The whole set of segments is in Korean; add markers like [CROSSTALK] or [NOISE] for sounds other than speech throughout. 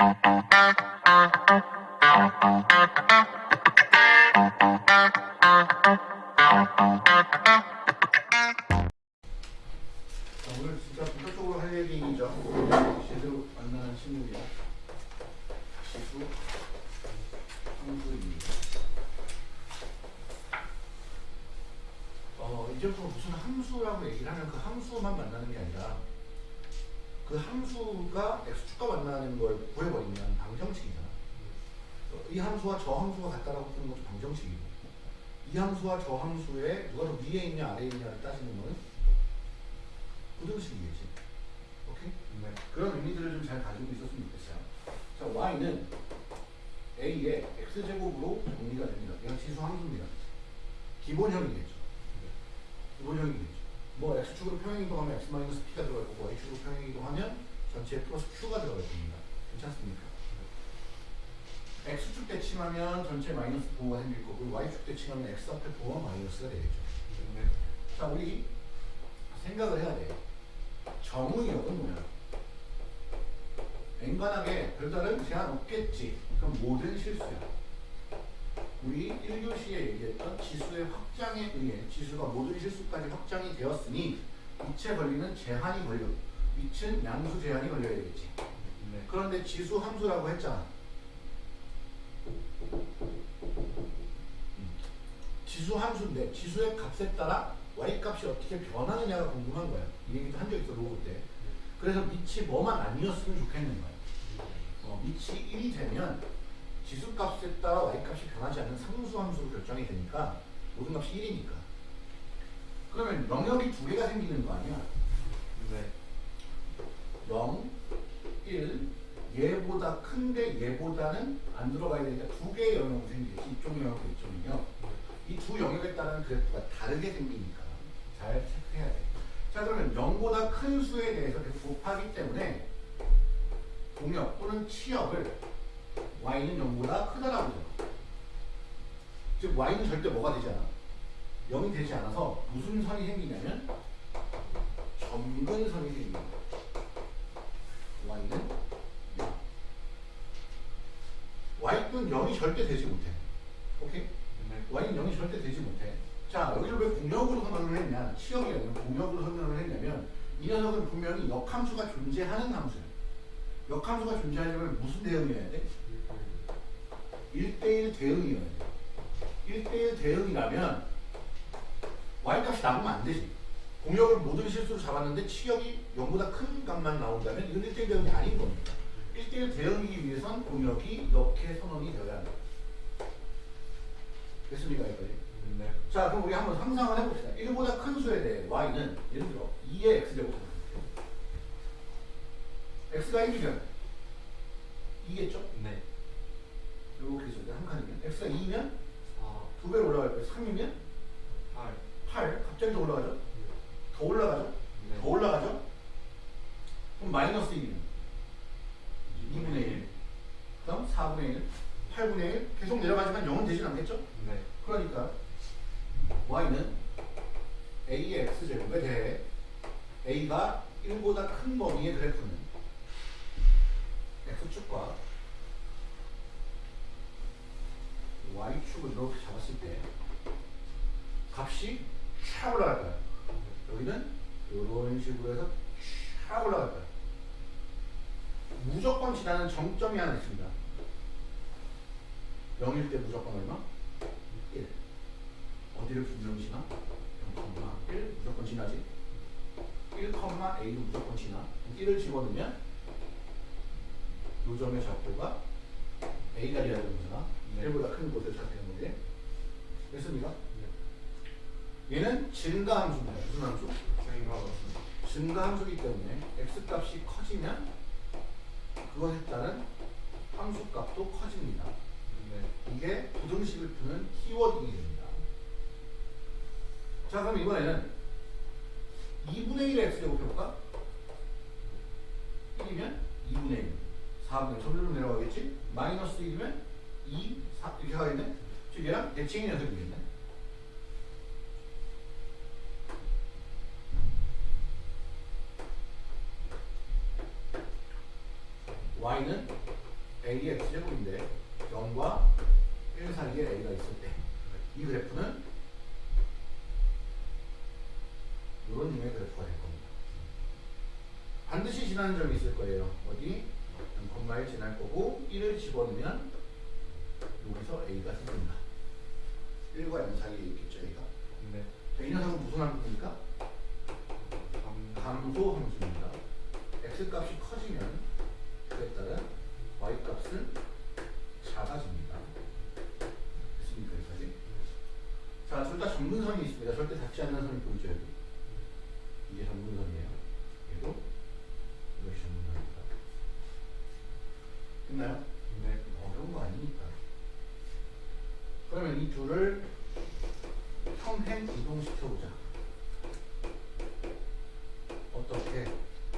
자, 마이너스가 되겠죠. 네. 자, 우리 생각을 해야 돼. 정의역은 뭐야? 앵간하게 별다른 제한 없겠지. 그럼 모든 실수야. 우리 1교시에 얘기했던 지수의 확장에 의해 지수가 모든 실수까지 확장이 되었으니 위치에 걸리는 제한이 걸려. 위치는 양수 제한이 걸려야 되겠지. 네. 그런데 지수 함수라고 했잖아. 지수 함수인데 지수의 값에 따라 y 값이 어떻게 변하느냐가 궁금한 거야. 이 얘기도 한 적 있어 로고 때. 그래서 밑이 뭐만 아니었으면 좋겠는 거야. 어, 밑이 1이 되면 지수 값에 따라 y 값이 변하지 않는 상수 함수로 결정이 되니까 모든 값이 1이니까. 그러면 영역이 두 개가 생기는 거 아니야? 네. 0, 1, 얘보다 큰데 얘보다는 안 들어가야 되니까 두 개의 영역이 생기겠지. 이쪽 영역과 이쪽 영역. 이 두 영역에 따른 그래프가 다르게 생기니까 잘 체크해야 돼. 자 그러면 0보다 큰 수에 대해서 곱하기 때문에 동역 또는 치역을 y는 0보다 크다라고 하잖아. 즉 y는 절대 뭐가 되지 않아. 0이 되지 않아서 무슨 선이 생기냐면 점근선이 생깁니다. y는 0. y는 0이 절대 되지 못해. 오케이? 네. y는 0이 절대 되지 못해. 자, 여기를 왜 공역으로 설명을 했냐? 치역이 아니라 공역으로 설명을 했냐면 이 녀석은 분명히 역함수가 존재하는 함수야. 역함수가 존재하려면 무슨 대응이어야 돼? 1대1 대응이어야 돼. 1대1 대응이라면 y값이 나오면 안 되지. 공역을 모든 실수로 잡았는데 치역이 0보다 큰 값만 나온다면 이건 1대1 대응이 아닌 겁니다. 1대1 대응이기 위해선 공역이 이렇게 선언이 되어야 한다. 됐습니까? 여기까지? 네. 자, 그럼 우리 한번 상상을 해봅시다. 1보다 큰 수에 대해 y는 예를 들어 2의 x제곱 x가 1이면 2겠죠? 네. 이렇게 해서 한 칸이면 x가 2면 4, 두 배로 올라갈 거예요. 3이면 8. 8 갑자기 더 올라가죠? 더 올라가죠? 네. 더 올라가죠? 그럼 마이너스 1이면 2분의 1 그다음 4분의 1 8분의 1 계속 내려가지만 0은 되진 않겠죠? 네. 그러니까 y는 a의 x제곱에 대해 a가 1보다 큰 범위의 그래프는 x축과 y축을 이렇게 잡았을 때 값이 쫙 올라갈 거야. 여기는 이런 식으로 해서 쫙 올라갈 거야. 무조건 지나는 정점이 하나 있습니다. 0일 때 무조건 얼마? 1. 어디를 분명히 지나? 0,1 무조건 지나지. 1,a도 무조건 지나. 1을 집어넣으면 요 점의 좌표가 a가 돼야 되는 거잖아. 네. 1보다 큰 곳을 찾는 건데. 됐습니까? 얘는 증가 함수입니다. 무슨 함수? 저희가 맞습니다. 증가 함수이기 때문에 x값이 커지면 그것에 따른 함수값도 커집니다. 네. 이게 부등식을 푸는 키워딩이 됩니다. 자, 그럼 이번에는 2분의 1의 x제곱 해볼까? 1이면 2분의 1. 4분의 1. 점점 내려가겠지? 마이너스 1이면 2, 4 이렇게 가겠네? 즉 얘랑 대칭이 녀석이겠네. y는 A의 x제곱인데 0과 1 사이에 A가 있을 때 이 그래프는 이런 류의 그래프가 될 겁니다. 반드시 지나는 점이 있을 거예요. 어디? 0,1 지날 거고 1을 집어넣으면 여기서 A가 생긴다. 1과 0 사이에 있겠죠, A가. 네. 자, 이 녀석은 무슨 함수입니까? 감. 감소 함수입니다. x 값이 커지면 그에 따른 y 값은 작아집니다. 됐습니까 여기까지? 자, 둘다 전문선이 있습니다. 절대 닿지 않는 선이 보이죠? 이게 전문선이에요. 얘도 이것이 전문선입니다. 됐나요? 네. 어려운 거 아니니까. 그러면 이 둘을 평행 이동시켜보자. 어떻게?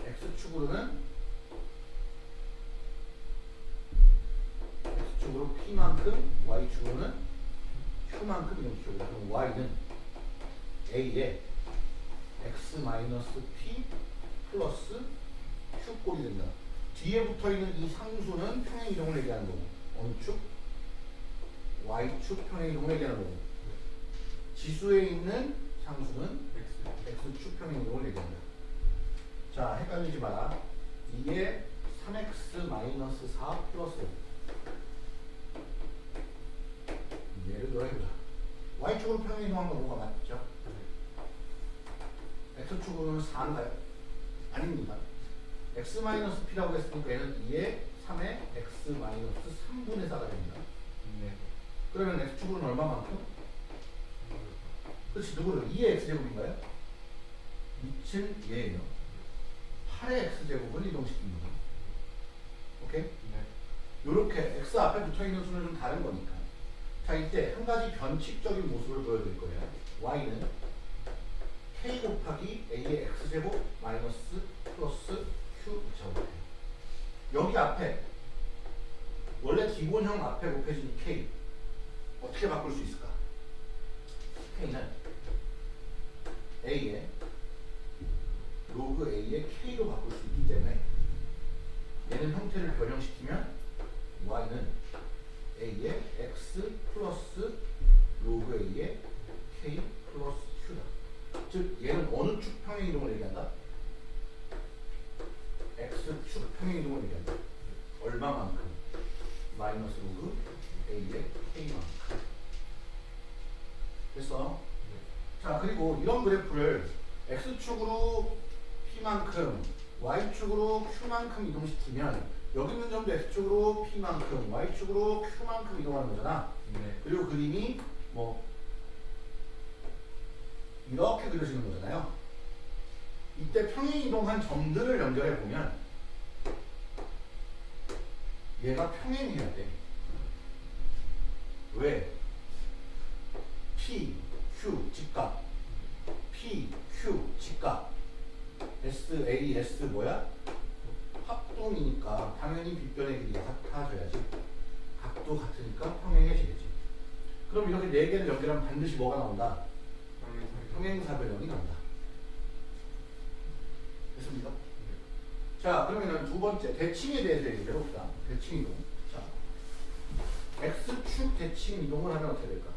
x축으로는 x축으로 p만큼 q만큼 이동시켜보자. 그럼 y는 a에 x-p 플러스 q꼴이 된다. 뒤에 붙어있는 이 상수는 평행 이동을 얘기하는 거고 어느 축? y축 평행 이동을 얘기하는 거고 지수에 있는 상수는 X. x축 평행 이동을 얘기한다. 자, 헷갈리지 마라. 이게 3x-4 플러스 예를 들어 해보자. y축으로 평행 이동한 거 뭐가 맞죠? x축으로는 4인가요? 아닙니다. x-p라고 했으니까 얘는 2에 3에 x-3분의 4가 됩니다. 네. 그러면 x축으로는 얼마만큼? 그렇지 누구를 2의 x제곱인가요? 2층 얘예요 8의 x제곱을 이동시킵니다 오케이? 네. 요렇게 x 앞에 붙어있는 수는 좀 다른 거니까 자 이때 한 가지 변칙적인 모습을 보여드릴 거예요 y는 k 곱하기 a의 x제곱 마이너스 플러스 q 제곱이에요 여기 앞에 원래 기본형 앞에 곱해진 이 k 어떻게 바꿀 수 있을까? k는 a의 로그 a의 k로 바꿀 수 있기 때문에 얘는 형태를 변형시키면 y는 a의 x 플러스 로그 a의 k 플러스 q다. 즉 얘는 어느 축 평행 이동을 얘기한다? x축 평행 이동을 얘기한다. 얼마만큼? 마이너스 로그 a의 k만큼. 됐어? 자 그리고 이런 그래프를 x축으로 p만큼 y축으로 q만큼 이동시키면 여기 있는 점도 x축으로 p만큼 y축으로 q만큼 이동하는 거잖아 네. 그리고 그림이 뭐 이렇게 그려지는 거잖아요 이때 평행 이동한 점들을 연결해 보면 얘가 평행해야 돼 왜? P, Q 직각 P, Q 직각 S, A, S 뭐야? 합동이니까 당연히 빗변의 길이가 같아져야지 각도 같으니까 평행해지겠지 그럼 이렇게 네 개를 연결하면 반드시 뭐가 나온다? 평행사변형이 나온다 됐습니까? 자 그러면은 두 번째 대칭에 대해서 얘기해 봅시다 대칭 이동 자 X축 대칭 이동을 하면 어떻게 될까?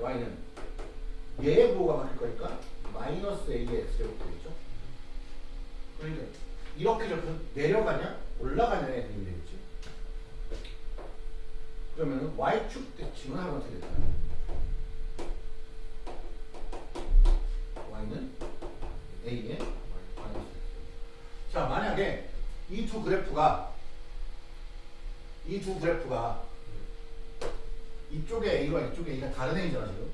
Y는 얘의 부호가 바뀔 거니까 마이너스 A의 X제곱 되겠죠? 그러니까 이렇게 접해서 내려가냐? 올라가냐의 그림이 되겠지 그러면 Y축 대칭은 하면 어떻게 될까요? Y는 A의 자 만약에 이 두 그래프가 이 두 그래프가 이쪽에 A와 이쪽에 A가 다른 A잖아 지금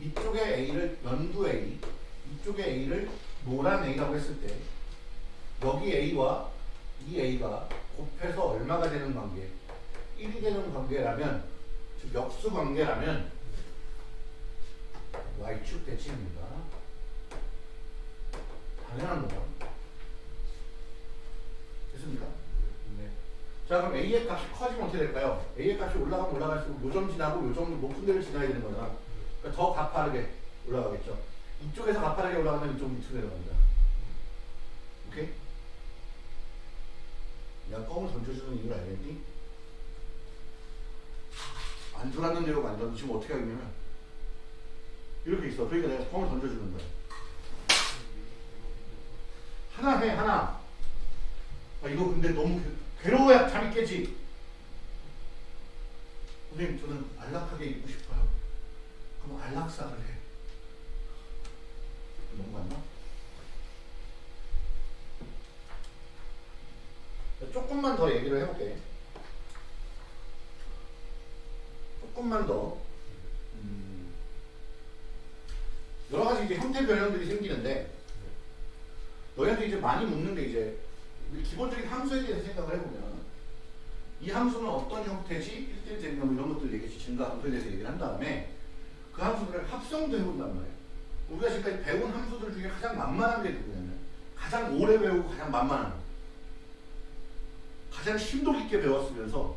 이쪽에 A를 연두 A 이쪽에 A를 노란 A라고 했을 때 여기 A와 이 A가 곱해서 얼마가 되는 관계 1이 되는 관계라면 즉 역수 관계라면 Y축 대칭입니다 당연한 거죠 됐습니까? 네. 자 그럼 A의 값이 커지면 어떻게 될까요? A의 값이 올라가면 올라갈수록 요점 지나고 요점 높은 데를 지나야 되는 거잖아 그러니까 더 가파르게 올라가겠죠 이쪽에서 가파르게 올라가면 이쪽 밑으로 내려갑니다 오케이? 내가 껌을 던져주는 이유를 알겠니? 안 돌았는 대로 만들면 지금 어떻게 하냐면 이렇게 있어. 그러니까 내가 껌을 던져주는 거야. 하나 해 하나. 아 이거 근데 너무 괴- 괴로워야 잠이 깨지. 선생님 저는 안락하게 있고 싶어요. 그럼 안락사를 해. 너무 맞나? 조금만 더 얘기를 해볼게. 조금만 더. 음, 여러 가지 이제 형태 변형들이 생기는데 너희한테 이제 많이 묻는 게 이제 기본적인 함수에 대해서 생각을 해보면 이 함수는 어떤 형태지? 1대1 증명 이런 것들 얘기했지. 증가 함수에 대해서 얘기를 한 다음에 그 함수들을 합성도 해본단 말이에요. 우리가 지금까지 배운 함수들 중에 가장 만만한 게 누구냐면 가장 오래 배우고 가장 만만한 거. 가장 심도 깊게 배웠으면서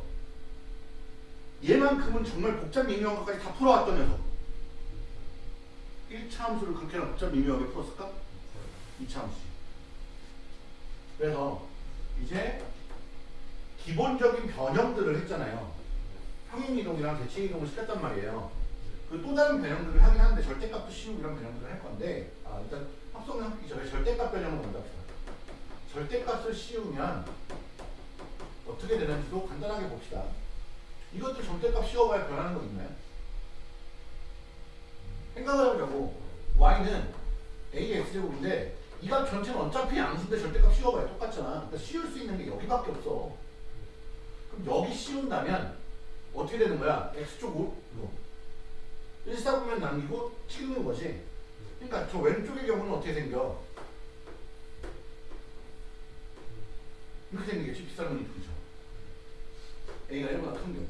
얘만큼은 정말 복잡 미묘한 것까지 다 풀어왔던 녀석. 1차 함수를 그렇게나 복잡 미묘하게 풀었을까? 2차 함수. 그래서 이제 기본적인 변형들을 했잖아요. 평행이동이랑 대칭이동을 시켰단 말이에요. 그 또 다른 변형들을 하긴 하는데 절대값도 씌우고 이런 변형들을 할 건데 아, 일단 합성을 하기 전에 절대값 변형을 먼저 합시다. 절대값을 씌우면 어떻게 되는지도 간단하게 봅시다. 이것도 절대값 씌워봐야 변하는 거 있나요? 생각을 해보자고 y는 ax제곱인데 이 값 전체는 어차피 양수인데 절대값 씌워봐야 똑같잖아. 그러니까 씌울 수 있는 게 여기밖에 없어. 그럼 여기 씌운다면 어떻게 되는 거야? x쪽으로 1사분면 남기고 찍는 거지. 그러니까 저 왼쪽의 경우는 어떻게 생겨? 이렇게 생기겠지. 빗살무늬 둘이죠. A가 1보다 큰 경우.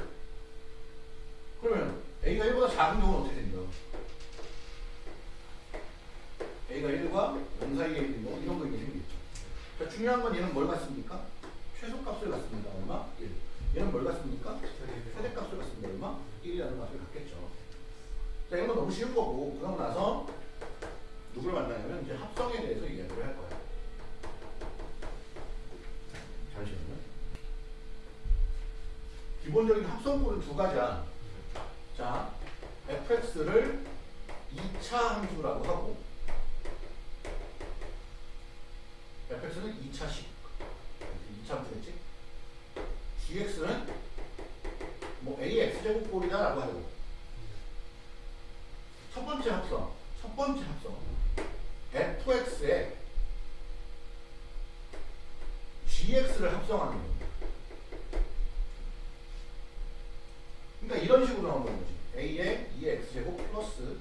그러면 A가 1보다 작은 경우는 어떻게 생겨? A가 1과 0 사이에 있는 경우 이런 거 이렇게 생기겠죠. 자, 중요한 건 얘는 뭘 갖습니까? 최소값을 갖습니다. 얼마? 1. 얘는 뭘 갖습니까? 최대값을 갖습니다. 얼마? 1이라는 값을 갖겠죠. 자, 이건 너무 쉬운 거고, 그러고 나서 누굴 만나냐면 이제 합성에 대해서 이야기를 할. 잠시만요. 기본적인 합성꼴은 두 가지야. 자, fx를 2차 함수라고 하고, fx는 2차식. 2차 함수겠지? gx는 뭐 ax 제곱꼴이다 라고 하고, 첫 번째 합성, 첫 번째 합성. fx에 gx를 합성하는 겁니다. 그러니까 이런 식으로 나오는 거지. a의 2x제곱 플러스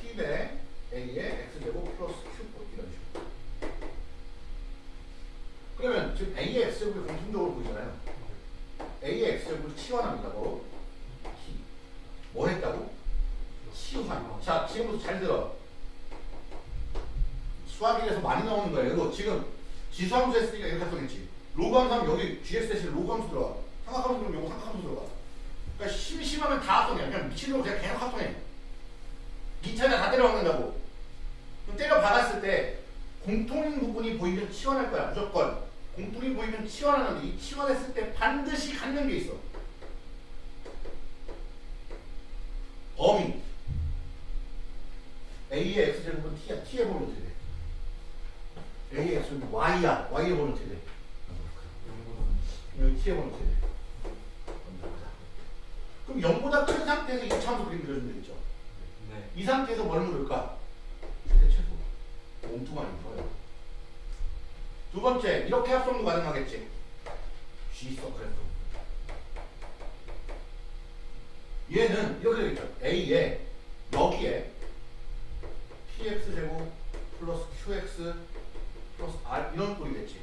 t배 a의 x제곱 플러스 q 이런 식으로. 그러면 지금 a의 x제곱이 공통적으로 보이잖아요. a의 x제곱을. 바로 t. 뭐 했다고? 치환. 자, 지금부터 잘 들어. 수학 1에서 많이 나오는 거예요. 이거 지금 지수함수 했으니까 이렇게 합성했지. 로그 함수 하면 여기 지수 대신 로그 함수 들어가. 삼각함수 그럼 요거 삼각함수 들어가. 그러니까 심심하면 다 합성해. 그냥 미치도록 그냥 계속 합성해. 2차에 다 때려 박는다고. 그럼 때려 박았을 때 공통인 부분이 보이면 치환할 거야. 무조건. 공통이 보이면 치환하는데 이 치환했을 때 반드시 갖는 게 있어. 범위. A의 x제곱은 t야. t의 범위 돼? A의 x는 y야. y의 범위 돼? 여기 t의 범위 돼? 그럼 0보다 큰 상태에서 2차 함수 그림 그려주면 되겠죠. 네. 이 상태에서 뭘 물을까? 최대 최소. 몸뚱아리 풀어요. 두 번째, 이렇게 합성도 가능하겠지. G 서클에서. 얘는 이렇게 되겠죠. A에 여기에 px 제곱 플러스 qx 플러스 r 이런 꼴이겠지.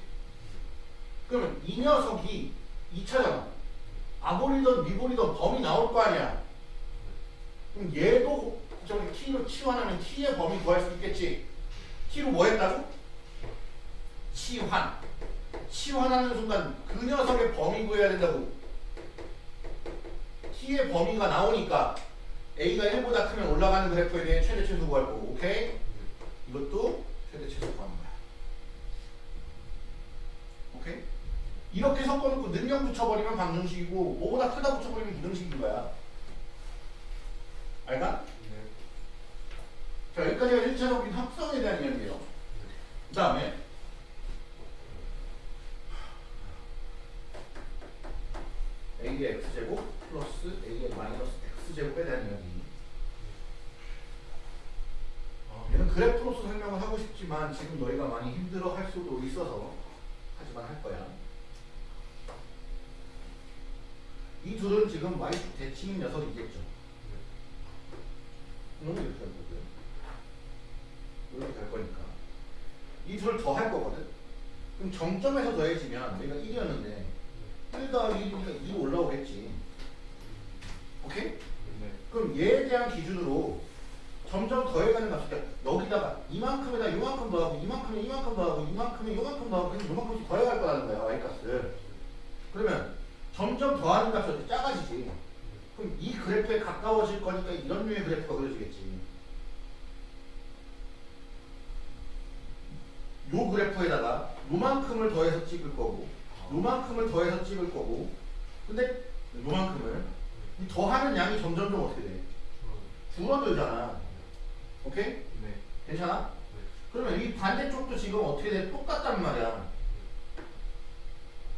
그러면 이 녀석이 2차잖아. 아볼이든 미볼이든 범위 나올 거 아니야. 그럼 얘도 저기 t로 치환하면 t의 범위 구할 수 있겠지. t로 뭐 했다고? 치환. 치환하는 순간 그 녀석의 범위 구해야 된다고. t의 범위가 나오니까 a가 1보다 크면 올라가는 그래프에 대해 최대 최소 구할 거고. 오케이? 이것도 최대 최소 거야. 오케이? 이렇게 섞어놓고 능력 붙여버리면 방정식이고 5보다 크다 붙여버리면 이등식인 거야. 알까? 네. 자 여기까지가 1차적인 합성에 대한 이야기예요. 그 다음에 a의 x제곱 플러스 a의 마이너스 x제곱에 대한 이야기. 아, 얘는 그래프로서 설명을 하고 싶지만 지금 너희가 많이 힘들어 할 수도 있어서 하지만 할 거야. 이 둘은 지금 y축 대칭인 녀석이겠죠. 이놈이 이렇게 할 거고요. 이렇게 갈 거니까. 이 둘을 더 할 거거든. 그럼 정점에서 더해지면 여기가 1이었는데 1 더하기 1이니까 2 올라오겠지. 오케이? 네. 그럼 얘에 대한 기준으로 점점 더해가는 값이 돼. 여기다가 이만큼에다 이만큼 더하고 이만큼에 이만큼 더하고 이만큼에 이만큼 더하고 그래서 이만큼씩 더해갈 거라는 거야 y 값을. 그러면 점점 더하는 값이 어떻게 작아지지. 그럼 이 그래프에 가까워질 거니까 이런 류의 그래프가 그려지겠지. 요 그래프에다가 요만큼을 더해서 찍을 거고 요만큼을 더해서 찍을 거고 근데 요만큼을 이 더하는 양이 점점 좀 어떻게 돼? 줄어들잖아. 오케이? 네. 괜찮아? 그러면 이 반대쪽도 지금 어떻게 돼? 똑같단 말이야.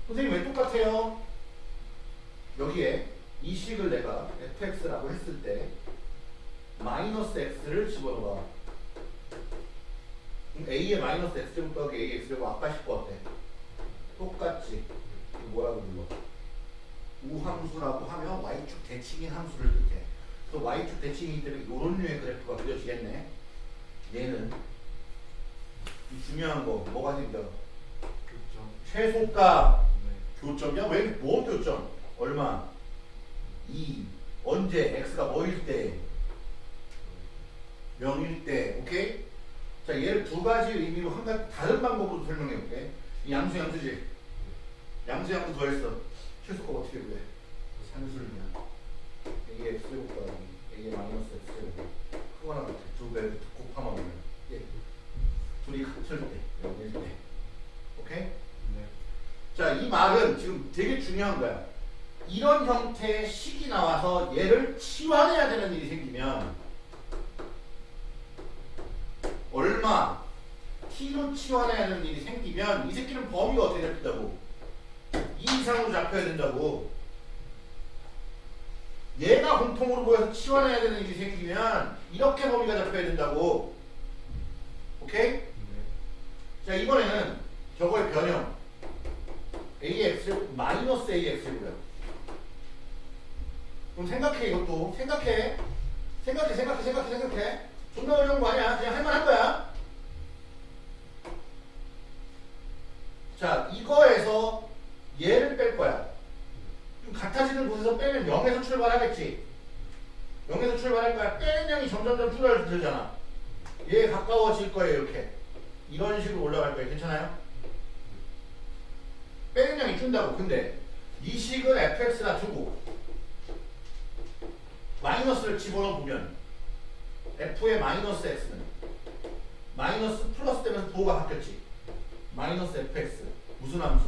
선생님 왜 똑같아요? 여기에 이 식을 내가 fx라고 했을 때 마이너스 x를 집어넣어. 그럼 a의 마이너스 x제곱 더하기 a의 x제곱 아까 식거 어때? 똑같지. 뭐라고 불러? 우함수라고 하면 y축 대칭인 함수를 뜻해. 또 y축 대칭이기 때문에 이런 류의 그래프가 그려지겠네. 얘는 이 중요한 거 뭐가 생겨? 교점. 최소값 네. 교점이야? 왜? 뭐 교점? 얼마? 2 언제? x가 뭐일 때? 0일 때 오케이? 자 얘를 두 가지 의미로 한 가지 다른 방법으로 설명해 볼게 이 양수 양수지 양수 양수 더했어 최소값 어떻게 구해? 산술이야 a의 x제곱 더하기 a의 마이너스 x제곱 그거나 같아 두배 곱하면 오면 예. 둘이 합칠 때 0일 때 오케이? 네. 자, 이 말은 지금 되게 중요한 거야. 이런 형태의 식이 나와서 얘를 치환해야 되는 일이 생기면 얼마 t로 치환해야 되는 일이 생기면 이 새끼는 범위가 어떻게 잡힌다고? 2 이상으로 잡혀야 된다고. 얘가 공통으로 보여서 치환해야 되는 일이 생기면 이렇게 범위가 잡혀야 된다고. 오케이? 네. 자, 이번에는 저거의 변형. AX 마이너스 AX고요. 그럼 생각해 이것도. 생각해. 생각해 생각해 생각해 생각해. 존나 어려운 거 아니야. 그냥 할만한 거야. 자 이거에서 얘를 뺄 거야. 좀 같아지는 곳에서 빼면 0에서 출발하겠지. 0에서 출발할 거야. 빼는 양이 점점점 줄어들잖아. 얘에 가까워질 거예요 이렇게. 이런 식으로 올라갈 거예요. 괜찮아요? 빼는 양이 준다고. 근데 이 식을 fx나 두고 마이너스를 집어넣어 보면 f의 마이너스 x는 마이너스 플러스 되면서 부호가 바뀌었지. 마이너스 fx 무슨 함수?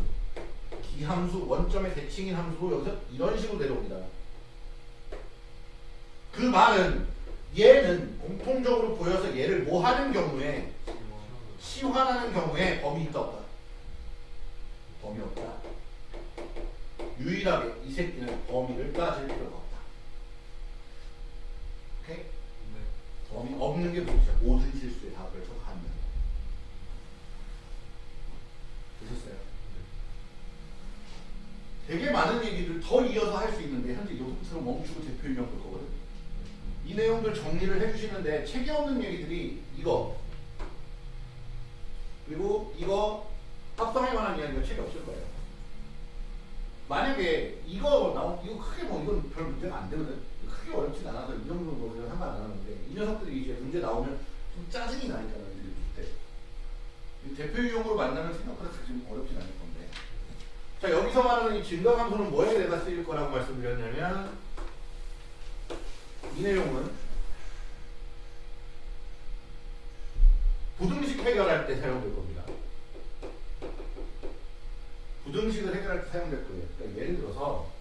기함수 원점의 대칭인 함수로 여기서 이런 식으로 내려옵니다. 그 말은 얘는 공통적으로 보여서 얘를 뭐 하는 경우에 치환하는 경우에 범위 있다 없다. 범위 없다. 유일하게 이 새끼는 범위를 따질 필요가 오케이? 네. 없는 게 뭐죠? 모든 실수의 답을 적하면 되셨어요? 되게 많은 얘기를 더 이어서 할 수 있는데 현재 여기부터 멈추고 대표 인용 볼 거거든. 이 내용들 정리를 해주시는데 책에 없는 얘기들이 이거 그리고 이거 합성할 만한 이야기가 책에 없을 거예요. 만약에 이거 나오 이거 크게 뭐 이건 별 문제가 안 되거든. 크게 어렵진 않아서 이 정도 뭐 그냥 상관 안 하는데 이 녀석들이 이제 문제 나오면 좀 짜증이 나니까 너희들이 볼 때. 이 대표 유형으로 만나면 생각보다 좀 어렵진 않을 건데. 자 여기서 말하는 이 증가함수는 뭐에 내가 쓰일 거라고 말씀드렸냐면 이 내용은 부등식 해결할 때 사용될 겁니다. 부등식을 해결할 때 사용될 거예요. 그러니까 예를 들어서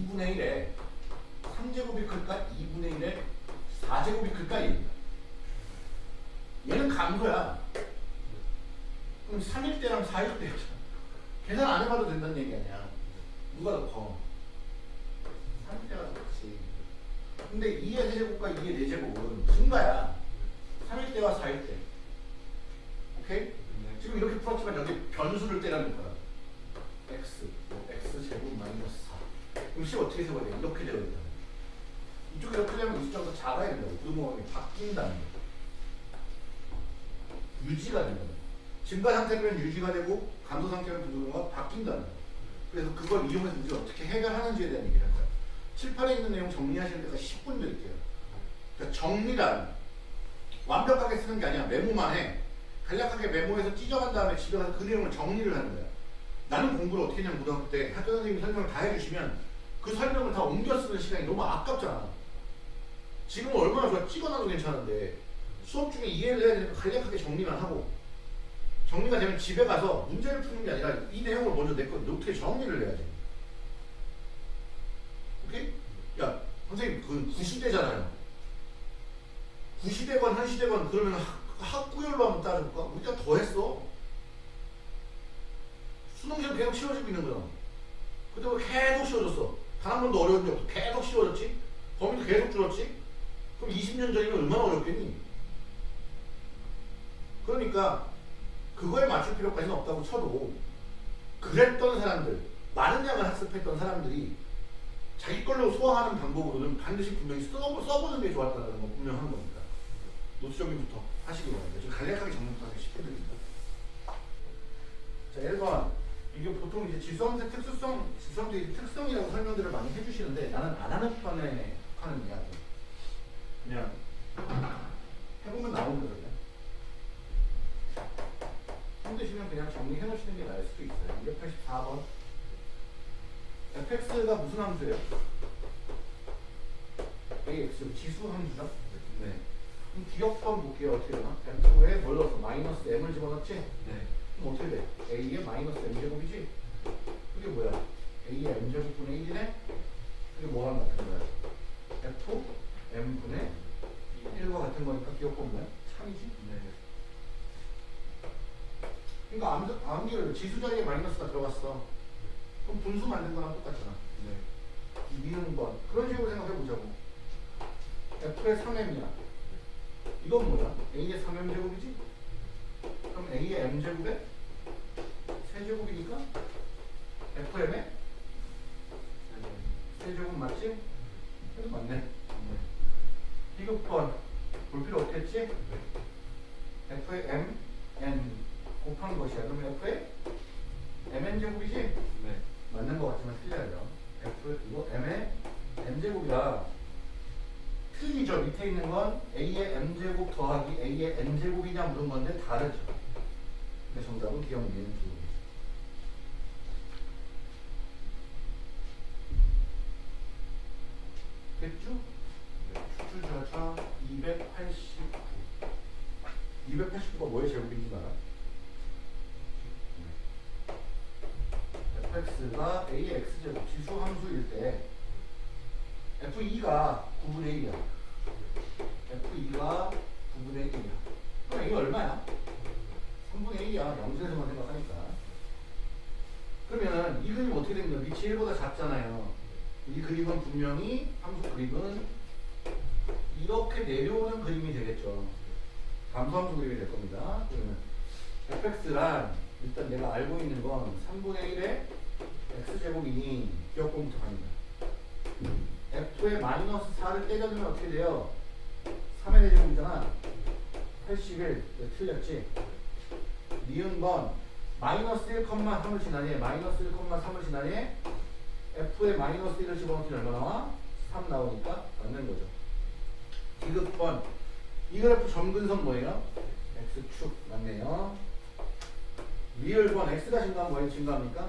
이분의 1에 3제곱이 클까? 2분의 1에 4제곱이 클까? 얘입니다. 얘는 감소야. 그럼 3일 때랑 4일 때였잖아. 계산 안 해봐도 된다는 얘기 아니야. 누가 더 커? 3일 때가 더 크지. 근데 2의 세제곱과 2의 4제곱은 증가야. 3일 때와 4일 때. 오케이? 네. 지금 이렇게 풀었지만 여기 변수를 때라는 거야. x, 뭐 x 제곱 마이너스 4. 그럼 식 어떻게 세워야 돼? 이렇게 되어 있다. 이쪽이 이렇게 되면 이 숫자가 더 작아야 된다고. 부등호흡이 바뀐다는 거. 유지가 된다는 거. 증가 상태면 유지가 되고 감소 상태면 부등호가 바뀐다는 거. 그래서 그걸 이용해서 이제 어떻게 해결하는지에 대한 얘기를 하자. 7, 8에 있는 내용 정리하시는 데가 10분 드릴게요. 그러니까 정리란 완벽하게 쓰는 게 아니야. 메모만 해. 간략하게 메모해서 찢어간 다음에 집에 가서 그 내용을 정리를 하는 거야. 나는 공부를 어떻게 했냐면 고등학교 때 학교 선생님이 설명을 다 해주시면 그 설명을 다 옮겨 쓰는 시간이 너무 아깝잖아. 지금은 얼마나 좋아. 찍어놔도 괜찮은데 수업 중에 이해를 해야 되니까 간략하게 정리만 하고 정리가 되면 집에 가서 문제를 푸는 게 아니라 이 내용을 먼저 내 거 노트에 정리를 해야지. 오케이? 야 선생님 그 구시대잖아요. 구시대건 한시대건 그러면 학, 학구열로 한번 따져볼까? 우리가 더 했어. 수능시험 계속 쉬워지고 있는 거야. 근데 왜 계속 쉬워졌어? 단 한 번도 어려운 적 없어. 계속 쉬워졌지? 범위도 계속 줄었지? 그럼 20년 전이면 얼마나 어렵겠니? 그러니까 그거에 맞출 필요까지는 없다고 쳐도 그랬던 사람들, 많은 양을 학습했던 사람들이 자기 걸로 소화하는 방법으로는 반드시 분명히 써, 써보는 게 좋았다는 건 분명한 겁니다. 노트 정리부터 하시기 바랍니다. 좀 간략하게 정리부터 쉽게 드립니다. 자, 1번. 이게 보통 이제 지수함수 특수성, 지수함수의 특성이라고 설명들을 많이 해주시는데 나는 안 하는 편에 하는 이야기. 그냥 해보면 나오는 거예요. 힘드시면 그냥 정리해 놓으시는 게 나을 수도 있어요. 284번. fx가 무슨 함수예요? ax 지수 함수죠? 네. 그럼 기억번 볼게요. 어떻게 되나? f에 뭘 넣었어? 마이너스 m을 집어넣지? 네. 그럼 어떻게 돼? a의 마이너스 m제곱이지? 그게 뭐야? a의 m제곱분의 1이네? 그게 뭐랑 같은 거야? f m분의 1과 같은 거니까 기억번 뭐야? 참이지? 네. 그러니까 암, 암기를 지수 자리에 마이너스가 들어갔어. 그럼 분수 만든 거랑 똑같잖아. 네. 미음번 그런 식으로 생각해 보자고. f의 3m이야. 이건 뭐야? a의 3m 제곱이지? 그럼 a의 m 제곱에 세제곱이니까 fm의 세제곱 맞지? 그래도 맞네. 비급번 볼 필요 없겠지? f의 m n 곱한 것이야. 그러면 f의 mn 제곱이지? 네. 맞는 것 같지만 틀려요. f 이거 m의 m 제곱이라 틀리죠. 밑에 있는 건 a의 m 제곱 더하기 a의 n 제곱이냐 물은 건데 다르죠. 근데 정답은 기억 미는 두. 됐죠? 네. 추출자차 289. 289가 뭐의 제곱인지 알아? Fx가 a의 x제곱 지수 함수일 때 f2가 9분의 1이야. f2가 9분의 1이야. 그럼 이게 얼마야? 3분의 1이야. 영수에서만 생각하니까. 그러면 이 그림 어떻게 거야? 밑이 1보다 작잖아요. 이 그림은 분명히 함수 그림은 이렇게 내려오는 그림이 되겠죠. 감소함수 그림이 될 겁니다. 그러면 fx란 일단 내가 알고 있는 건 3분의 1의 x제곱이니 기억공부터 합니다. f에 마이너스 4를 때려주면 어떻게 돼요? 3의 제곱이잖아. 81. 틀렸지? 니은 건 마이너스 1,3을 지나니 마이너스 1,3을 지나니 f에 마이너스 1을 집어넣기는 얼마 나와? 3 나오니까 맞는 거죠. 디귿번 이 그래프 점근선 뭐예요? x축 맞네요. 리을번 x가 증가하면 뭐예요? 증가합니까?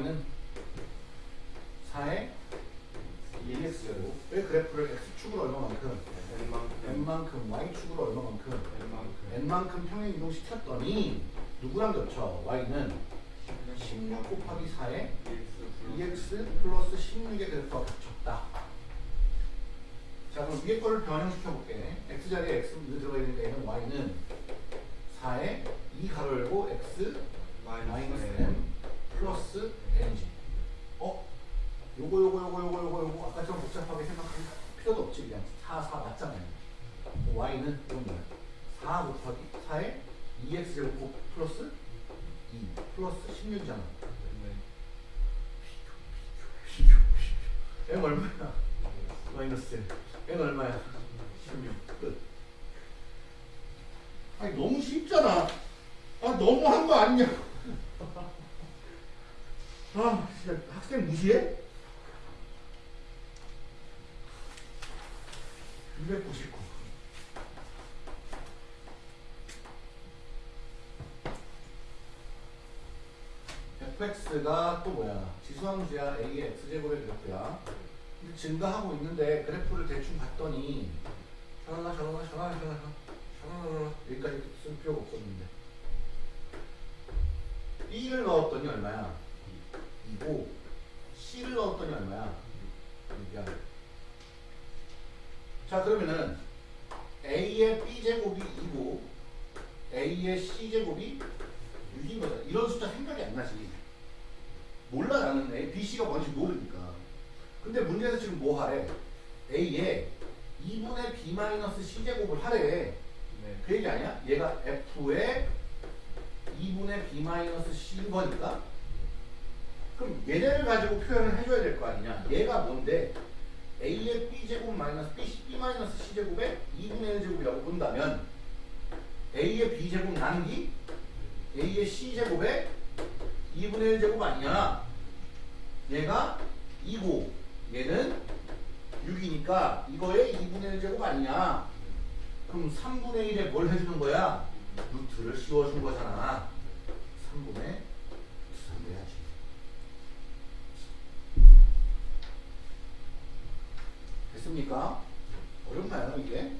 y는 4의 1x제곱 왜 그래프를 x축으로 얼마만큼? N만큼. N만큼 y축으로 얼마만큼? N만큼. N만큼 평행 이동시켰더니 누구랑 겹쳐? y는 16 곱하기 4의 2x 플러스 16의 그래프가 겹쳤다. 자 그럼 위에 거를 변형시켜 볼게. X 자리에 x 는 들어가야 되니까 얘는 y는 4의 2 가로 열고 x 마이너스 m 플러스 n이지 어? 요거 요거 요거 요거 요거 요거 아까처럼 복잡하게 생각할 필요도 없지 그냥 4, 4 맞잖아요 y는 이건 뭐야 4 곱하기 4에 2x 제곱 플러스 2 플러스 16이잖아 n 얼마야? 마이너스 1 n 얼마야? 16 끝. 아니 너무 쉽잖아 아 너무 한 거 아니냐 아 진짜 학생 무시해? 299 fx가 또 뭐야? 지수함수야 a의 x제곱의 그래프야 증가하고 있는데 그래프를 대충 봤더니 샤랄라 샤랄라 샤랄라 샤랄라 샤랄라 여기까지 쓸 필요가 없었는데. 2를 넣었더니 얼마야? 2고 C를 넣었더니 얼마야? 6이야. 자 그러면은 A의 B제곱이 2고 A의 C제곱이 6인 거잖아. 이런 숫자 생각이 안 나지 몰라 나는 A, B, C가 뭔지 모르니까. 근데 문제에서 지금 뭐 하래? A에 2분의 B C제곱을 하래. 그 얘기 아니야? 얘가 F의 2분의 B C인 거니까? 그럼 얘네를 가지고 표현을 해줘야 될 거 아니냐? 얘가 뭔데? A의 B제곱 마이너스 B, B C제곱의 2분의 1 제곱이라고 본다면 A의 B제곱 나누기 A의 C제곱의 2분의 1제곱 아니냐 얘가 2고 얘는 6이니까 이거의 2분의 1제곱 아니냐 그럼 3분의 1에 뭘 해주는 거야? 루트를 씌워준 거잖아 3분의 3 돼야지 됐습니까? 어렵나요 이게?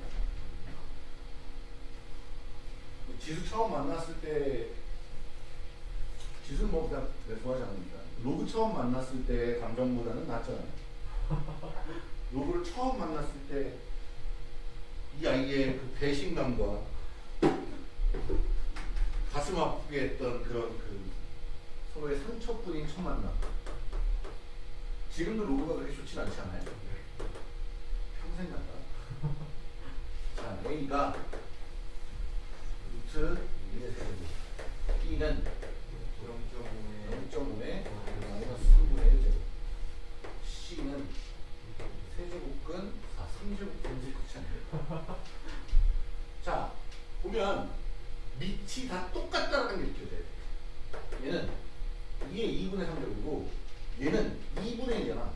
지수 처음 만났을 때 지수는 뭐 그냥 내가 좋아하지 않습니다 로그 처음 만났을 때 감정보다는 낫잖아요. [LAUGHS] 로그를 처음 만났을 때 이 아이의 그 배신감과 가슴 아프게 했던 그런 그 서로의 상처뿐인 첫 만남. 지금도 로그가 그렇게 좋진 않지 않아요? 평생 간다. [LAUGHS] 자 A가 루트 1의 세제곱 B는 [LAUGHS] 자 보면 밑이 다 똑같다는 게 느껴져야 돼 얘는 2의 2분의 3제곱이고 얘는 2분의 1이잖아.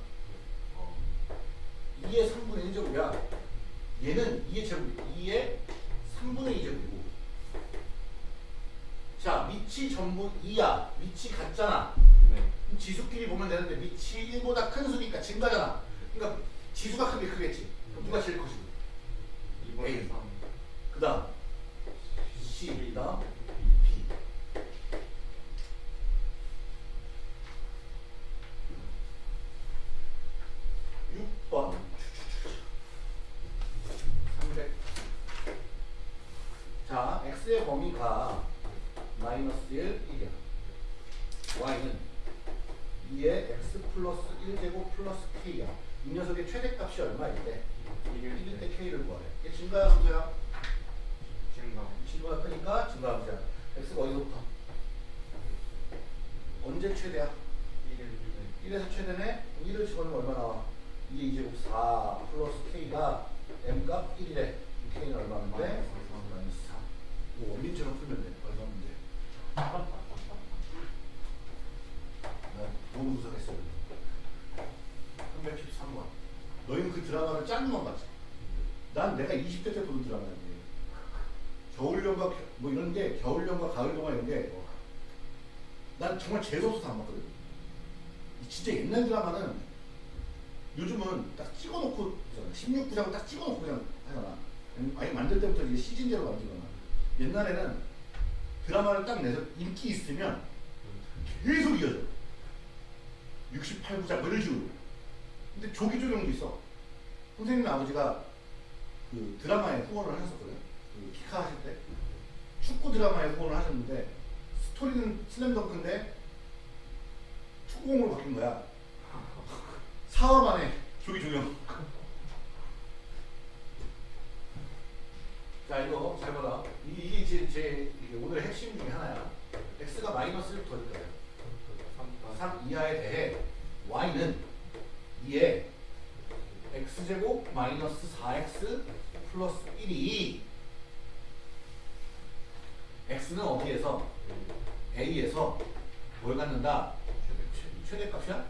2의 3분의 1제곱이야. 얘는 2의 제곱 2의 3분의 2제곱이고. 자 밑이 전부 2야. 밑이 같잖아. 그럼 지수끼리 보면 되는데 밑이 1보다 큰 수니까 증가잖아. 그러니까 지수가 크게 크겠지. 그럼 누가 제일 커지고 A. 그 다음 C 그다음 B 육번 300. 자, x의 범위가 마이너스 1, 1이야. y는 2의 x 플러스 1제곱 플러스 k야. 이 녀석의 최대값이 얼마일 때? 1일 때 k를 구하래. 이게 증가야, 함수야? 친구가 크니까 증가함수야. x가 어디서부터? 언제 최대야? 1에서 최대네? 1을 집어넣으면 얼마 나와? 2의 2제곱 4 플러스 k가 m 값 1이래. k는 얼마인데? 마이너스 마이너스 3. 이거 원빈처럼 풀면 돼. 얼마 문제. 나 너무 구석했어. 313번. 너희는 그 드라마를 짠만 봤지. 난 내가 20대 때 보는 드라마인데. 겨울연가 겨- 뭐 이런 게 겨울연가 가을동화 이런 게 난 정말 재수없어서 안 봤거든. 이 진짜 옛날 드라마는 요즘은 딱 찍어놓고 16부작을 딱 찍어놓고 그냥 하잖아. 아니 만들 때부터 이게 시즌제로 만들거나. 옛날에는 드라마를 딱 내서 인기 있으면 계속 이어져. 68부작 뭐 이런 식으로. 근데 조기 조정도 있어. 선생님 아버지가 그 드라마에 후원을 하셨었거든. 그 키카 하실 때. 축구 드라마에 후원을 하셨는데 스토리는 슬램덩크인데 축구공으로 바뀐 거야. 4화 만에 조기 조정. 자 이거 잘 봐라. 이- 이게 이제 제 이게 오늘의 핵심 중에 하나야. x가 마이너스 1부터 어디까지? 3 이하에 대해 y는 2에 x제곱 마이너스 4x 플러스 1이 x는 어디에서 a에서 뭘 갖는다? 최- 최대값이야?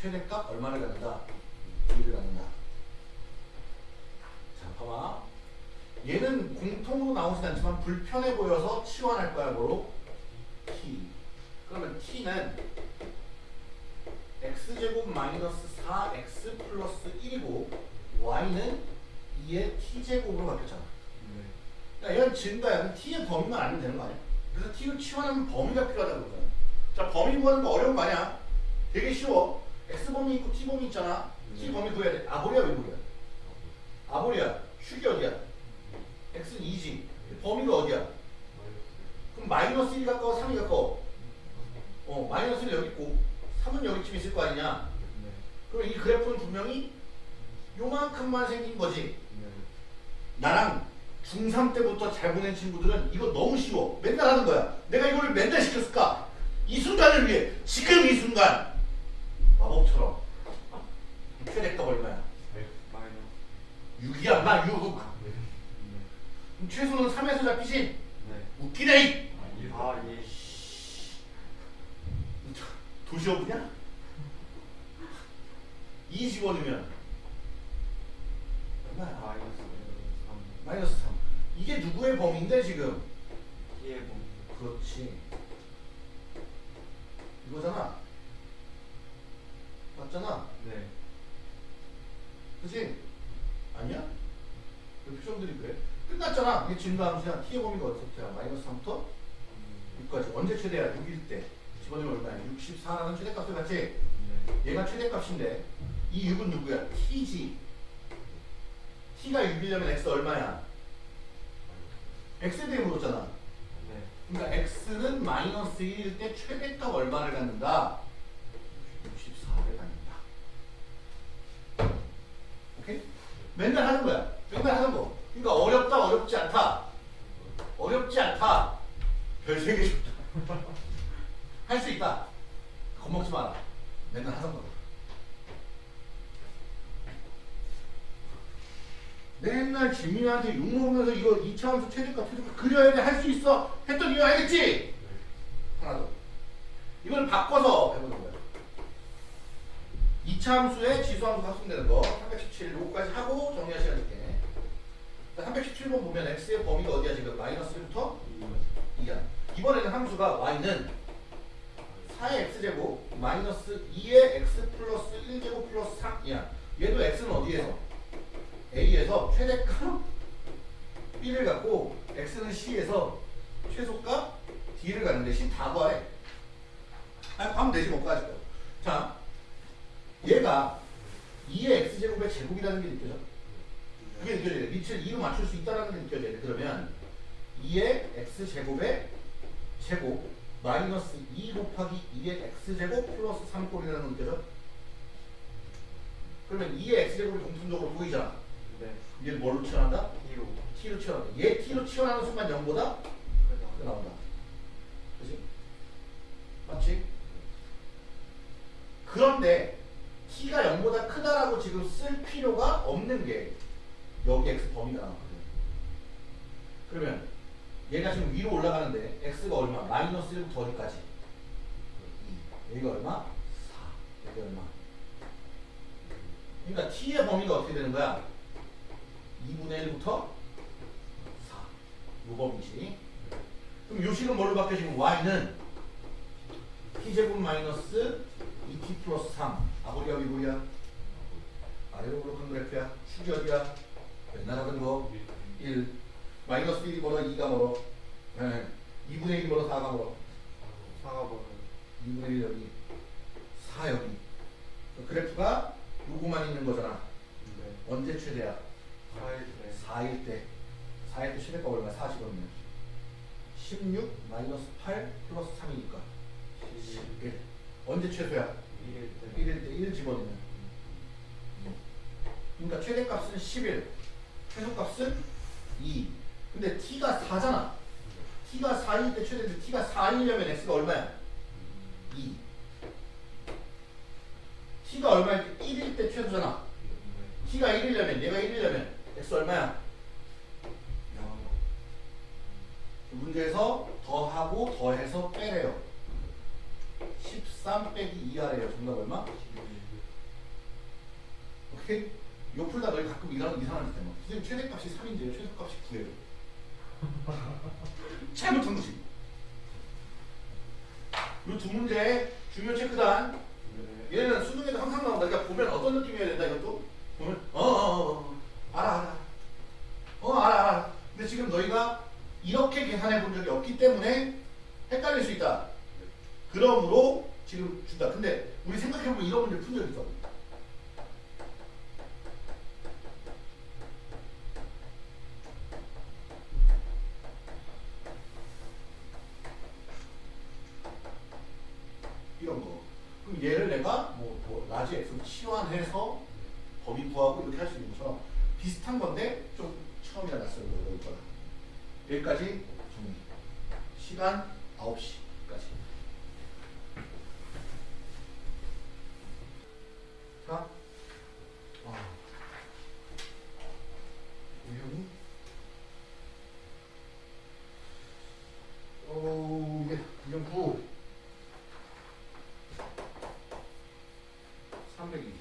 최대값 얼마를 갖는다? 2를 갖는다. 자, 봐봐. 얘는 공통으로 나오진 않지만 불편해 보여서 치환할 거야, 뭐로? t. 그러면 t는 x제곱 마이너스 4x 플러스 1이고 y는 2의 t제곱으로 바뀌었잖아. 야, 얘는 증가야. 그럼 t의 범위만 알면 되는 거 아니야? 그래서 t를 치환하면 범위가 필요하다고 그러잖아. 자, 범위 구하는 거 어려운 거 아니야? 되게 쉬워. x 범위 있고 t 범위 있잖아. t 범위 구해야 돼. 아보리야, 외보리야? 아보리야. 축이 어디야? x는 2지. 범위가 어디야? 그럼 마이너스 1이 가까워, 3이 가까워? 어, 마이너스 1 여기 있고 3은 여기쯤 있을 거 아니냐? 그럼 이 그래프는 분명히 요만큼만 생긴 거지. 나랑 중3 때부터 잘 보낸 친구들은 이거 너무 쉬워. 맨날 하는 거야. 내가 이걸 맨날 시켰을까? 이 순간을 위해 지금 이 순간 마법처럼 최대값 얼마야? 6이야 마 6. 그럼 최소는 3에서 잡히지? 웃기네 이. 아, 예. 도시어부냐? 2 집어넣으면 얼마야? 마이너스 3. 마이너스 3. 이게 누구의 범위인데 지금? T의 범위. 그렇지. 이거잖아. 맞잖아. 네. 그지? 아니야? 왜 표정들이 그래? 끝났잖아. 이게 증가함수야. t의 범위가 어떻게야? 마이너스 3부터 6까지. 언제 최대야? 6일 때. 집어넣으면 얼마야? 64라는 최대값을 같지? 네. 얘가 최대값인데 이 6은 누구야? t지. t가 6이려면 x 얼마야? X에 대해 물었잖아. 네. 그러니까 x는 마이너스 1일 때 최대값 얼마를 갖는다? 64를 갖는다. 오케이? 맨날 하는 거야. 맨날 하는 거. 그러니까 어렵다, 어렵지 않다. 어렵지 않다. 별세개 줬다. [LAUGHS] 할 수 있다. 겁먹지 마라. 맨날 하던 거. 맨날 지민이한테 욕먹으면서 이거 2차함수 최대값 최대값 그려야 돼 할 수 있어 했던 이유 알겠지? 하나 더 이걸 바꿔서 해보는 거야. 2차함수에 지수함수 합성되는 거 317, 요거까지 하고 정리할 시간 줄게. 317번 보면 x의 범위가 어디야 지금? 마이너스 1부터 2야. 이번에는 함수가 y는 4의 x제곱 마이너스 2의 x 플러스 1제곱 플러스 3이야. 얘도 x는 어디에서? A에서 최대값 B를 갖고 X는 C에서 최소값 D를 갖는데 C 다 구하래. 아, 하면 되지 못 가지고. 자, 얘가 2의 X제곱의 제곱이라는 게 느껴져? 그게 느껴져야 돼. 밑을 2로 맞출 수 있다는 게 느껴져야 돼. 그러면 2의 X제곱의 제곱 마이너스 2 곱하기 2의 X제곱 플러스 3꼴이라는 거 느껴져? 그러면 2의 X제곱이 공통적으로 보이잖아. 네. 얘를 뭘로 치환한다? T로. t로 치환한다. 얘 t로 치환하는 순간 0보다 크게 나온다. 그지? 맞지? 그런데 t가 0보다 크다라고 지금 쓸 필요가 없는 게 여기 x 범위가 나왔거든. 그러면 얘가 지금 위로 올라가는데 x가 얼마? 마이너스 1부터 어디까지? 2. 여기가 얼마? 4. 여기 얼마? 그러니까 t의 범위가 어떻게 되는 거야? 2분의 1부터 4. 요 범위지. 그럼 요 식은 뭘로 바뀌어지면 y는 t제곱 마이너스 2t 플러스 3. 아버리야 위보리야? 아래로 그렇게 그래프야. 축이 어디야? 맨날 하던 거. 1. 마이너스 1이 멀어 2가 멀어. 네. 2분의 1이 멀어 4가 멀어. 사가 번호 2분의 1 여기 4 여기 그 그래프가 요거만 있는 거잖아 네 언제 최대야? 사일 때. 4일 때. 4일 때 최대가 얼마? 40이면 16 마이너스 8 플러스 3이니까. 11 언제 최소야? 1일 때. 1일 때 1 집어넣으면. 그러니까 최대값은 11 최소값은 2 근데 t가 4잖아. t가 4일 때 최대인데 t가 4이려면 x가 얼마야? 2 t가 얼마일 때 1일 때 최소잖아. t가 1이려면 얘가 1이려면 x 얼마야? 0 문제에서 더하고 더해서 빼래요. 13 빼기 2하래요. 정답 얼마? 오케이? 요 풀다 너희 가끔 이상한 이상한 짓 해봐 선생님 최대값이 3인데요. 최소값이 9예요. 잘못한 거지 요두 문제 중요 체크단. 네. 얘는 수능에도 항상 나온다. 그러니까 보면 어떤 느낌이어야 된다 이것도? 보면? 어어어 어, 어, 알아 알아 어 알아 알아. 근데 지금 너희가 이렇게 계산해 본 적이 없기 때문에 헷갈릴 수 있다. 그러므로 지금 준다. 근데 우리 생각해 보면 이런 문제 푼 적 있어. 이런 거. 그럼 얘를 내가 뭐, 뭐 large x로 치환해서 범위 구하고 이렇게 할 수 있는 것처럼 비슷한 건데 좀 처음이라 낯설고 어려울 거야. 여기까지 정리. 시간 9시까지. 자, 아. 우연히 어, 이게 이건 9. 320.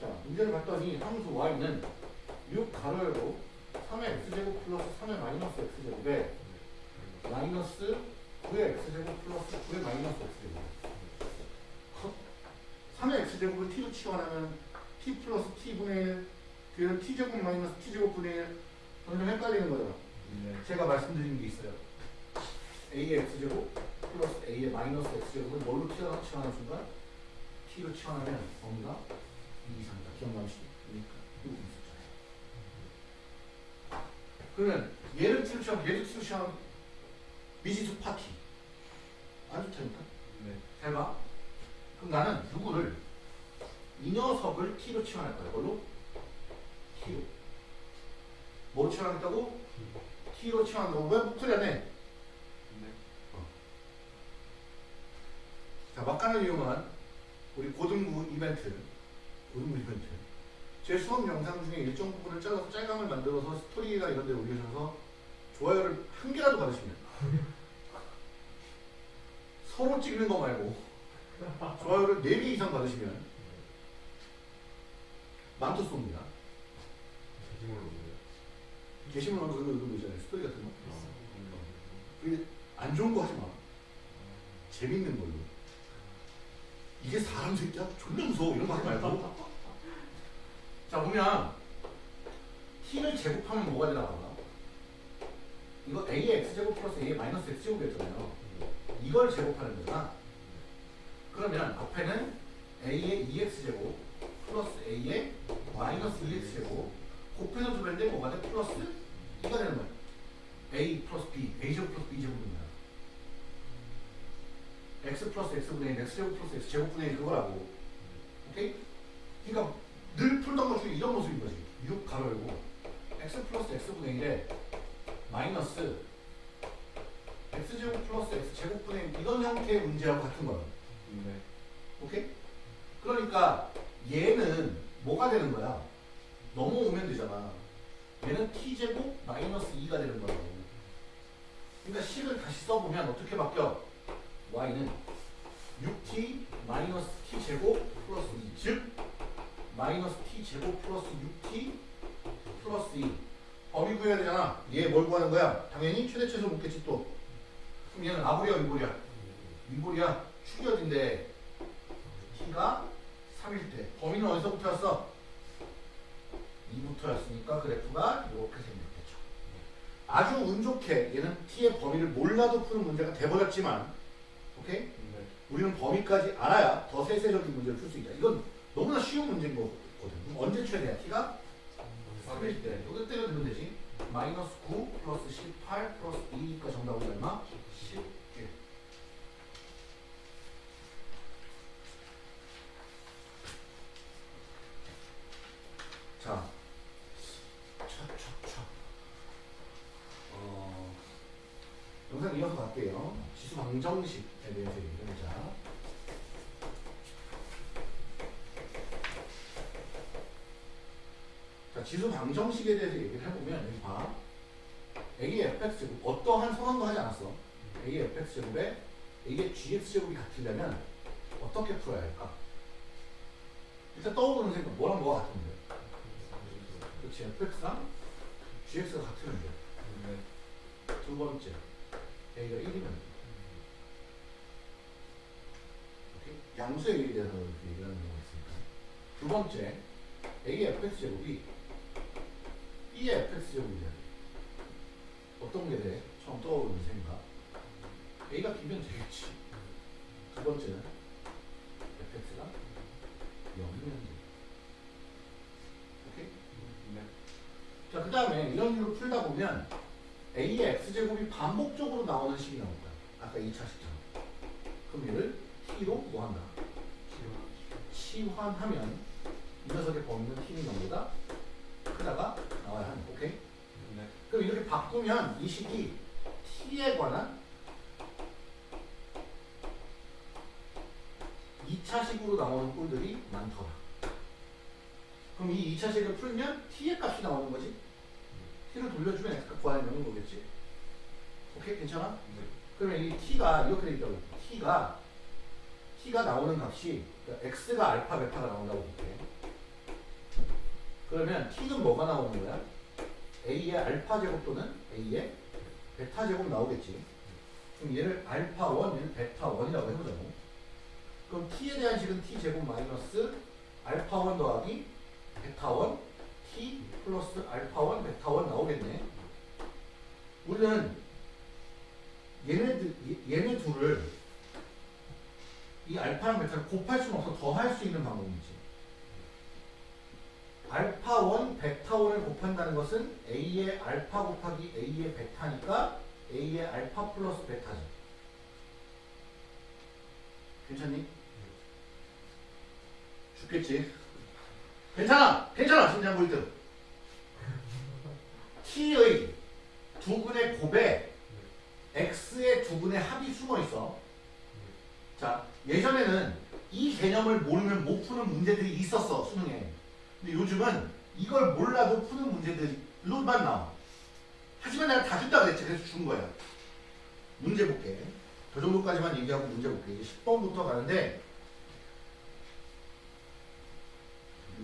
자, 문제를 봤더니 함수 y는 6 가로 열고 3의 x제곱 플러스 3의 마이너스 x제곱에 마이너스 9의 x제곱 플러스 9의 마이너스 x제곱. 컷. 3의 x제곱을 t로 치환하면 t 플러스 t분의 1 뒤에는 t제곱 마이너스 t제곱분의 1 점점 헷갈리는 거잖아. 네 제가 말씀드린 게 있어요. a의 x제곱 플러스 a의 마이너스 x제곱을 뭘로 치환하- 치환하는 순간 t로 치환하면 범위가 2 이상이다. 기억나시죠? 그러니까 이거 있었잖아요. 그러면 치환, 얘를 t로 치환 미지수 파티 안 좋다니까? 네 잘 봐. 그럼 나는 누구를 이 녀석을 t로 치환할 거야. 뭘로? t로. 뭐로 치환하겠다고? t로 치환한다고 왜 목소리 안? 네 자, 막간을 이용한 우리 고등부 이벤트, 고등부 이벤트. 제 수업 영상 중에 일정 부분을 잘라서 짤감을 만들어서 스토리나 이런 데 올리셔서 좋아요를 한 개라도 받으시면 서로 찍는 거 말고 좋아요를 4개 이상 받으시면 만토 쏩니다. 게시물 넣어서 그런 거 있잖아요. 스토리 같은 거. 그게 안 좋은 거 하지 마. 재밌는 걸로. 이게 사람 새끼야? 존나 무서워. 이런 거 하지 말고. 자, 보면 t를 제곱하면 뭐가 되나 봐. 이거 a의 x제곱 플러스 a의 마이너스 x제곱이었잖아요. 이걸 제곱하는 거잖아. 그러면 앞에는 a의 2x제곱 플러스 a의 마이너스 2x제곱 곱해서 두면 돼 뭐가 돼? 플러스 2가 되는 거야. a 플러스 b, a제곱 플러스 b제곱입니다. x 플러스 x분의 1, x제곱 플러스 x제곱분의 1 그거라고. 오케이? 그러니까 늘 풀던 것 중에 이런 모습인 거지. 6 가로 열고 x 플러스 x분의 1에 마이너스 x제곱 플러스 x제곱분의 1 이런 형태의 문제하고 같은 거야. 네 오케이? 그러니까 얘는 뭐가 되는 거야? 넘어오면 되잖아. 얘는 t제곱 마이너스 2가 되는 거라고. 그러니까 식을 다시 써보면 어떻게 바뀌어? y는 6t 마이너스 t제곱 플러스 2. 즉 마이너스 t제곱 플러스 6t 플러스 2. 범위 구해야 되잖아. 얘 뭘 구하는 거야? 당연히 최대치에서 묻겠지 또. 그럼 얘는 아볼이야 위볼이야? 위볼이야. 축이어진데 t가 3일 때 범위는 어디서부터 였어? 2부터였으니까 그래프가 이렇게 생겼겠죠. 아주 운 좋게 얘는 t의 범위를 몰라도 푸는 문제가 돼버렸지만 오케이? 네. 우리는 범위까지 알아야 더 세세적인 문제를 풀 수 있다. 이건 너무나 쉬운 문제인 거거든. 언제 최대야? t가 3일 때. 여기 때려 두면 되지. 마이너스 9 플러스 18 플러스 2니까 정답은 얼마? 11. 자, 차차차. 어, 영상 이어서 갈게요. 지수 방정식에 대해서 얘기를 해보자. 자, 지수 방정식에 대해서 얘기를 해보면 여기 봐. A의 fx 제곱 어떠한 선언도 하지 않았어. A의 fx 제곱에 A의 gx 제곱이 같으려면 어떻게 풀어야 할까? 일단 떠오르는 생각 뭐랑 뭐가 같은데? 그렇지 fx랑 gx가. 네. 두 번째 A가 1이면 돼. 오케이? 양수의 A에 대해서 이렇게 얘기하는 경우가 있으니까. 두 번째 A의 fx 제곱이 B의 fx 제곱이 돼야 돼. 어떤 게 돼? 처음 떠오르는 생각. A가 B면 되겠지. 두 번째는 fx가 0이면 돼. 오케이? 네. 자, 그 다음에 이런 식으로 풀다 보면 A의 X제곱이 반복적으로 나오는 식이 거야. 아까 2차 식처럼. 그럼 얘를 T로 뭐 한다? 치환하면 이 녀석의 범위는 T는 0보다 크다가 나와야 하는 오케이? 네. 그럼 이렇게 바꾸면 이 식이 T에 관한 2차식으로 나오는 꼴들이 많더라. 그럼 이 2차식을 풀면 T의 값이 나오는 거지? T를 돌려주면 X값 구하는 거겠지? 오케이? 괜찮아? 네. 그러면 이 T가 이렇게 돼 있다고 T가 T가 나오는 값이 그러니까 X가 알파 베타가 나온다고 볼게 그러면 T는 뭐가 나오는 거야? A의 알파 제곱 또는 A의 베타 제곱 나오겠지. 그럼 얘를 알파 1, 얘를 베타 1이라고 해보자고. 그럼 T에 대한 식은 T 제곱 마이너스 알파 1 더하기 베타 1 T 플러스 알파 1 베타 1 나오겠네. 우리는 얘네들, 얘- 얘네 둘을 이 알파랑 베타를 곱할 수는 없어. 더할 수 있는 방법이지. 알파 1, 베타 1을 곱한다는 것은 A의 알파 곱하기 A의 베타니까 A의 알파 플러스 베타지. 괜찮니? 죽겠지? 괜찮아! 괜찮아! 진짜 보이드. T의 두 근의 곱에 x의 두 근의 합이 숨어 있어. 자, 예전에는 이 개념을 모르면 못 푸는 문제들이 있었어, 수능에. 근데 요즘은 이걸 몰라도 푸는 문제들로만 나와. 하지만 내가 다 준다 그랬지. 그래서 준 거야. 문제 볼게. 그 정도까지만 얘기하고 문제 볼게. 이제 10번부터 가는데,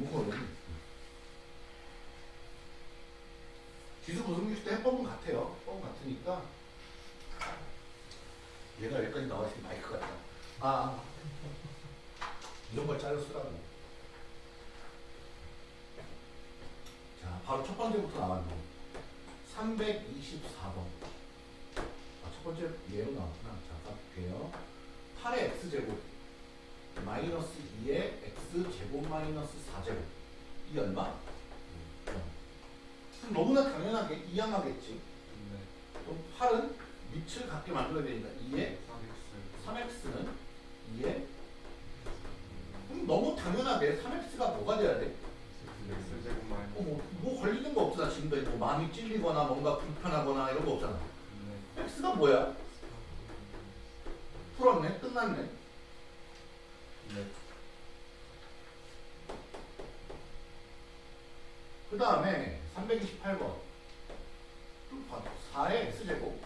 이거 지수 고성규 때 해법은 같아요. 해법은 같으니까. 얘가 여기까지 나와 있으면 마이크 같다. 아, 이런 걸 잘라 쓰라고. 자, 바로 첫 번째부터 나왔네. 324번. 아, 첫 번째 예로 나왔구나. 자, 볼게요. 8의 x제곱 마이너스 2의 x제곱 마이너스 4제곱 이 얼마? 어. 그럼 너무나 당연하게 이양하겠지. 네. 그럼 8은 밑을 같게 만들어야 되니까 2의 3x. 3x는 2의 그럼 너무 당연하게 3x가 뭐가 돼야 돼? 어, 뭐, 뭐 걸리는 거 없잖아 지금까지 뭐 마음이 찔리거나 뭔가 불편하거나 이런 거 없잖아 네. x가 뭐야? 풀었네 끝났네 네. 그 다음에 328번 또 봐. 4의 x제곱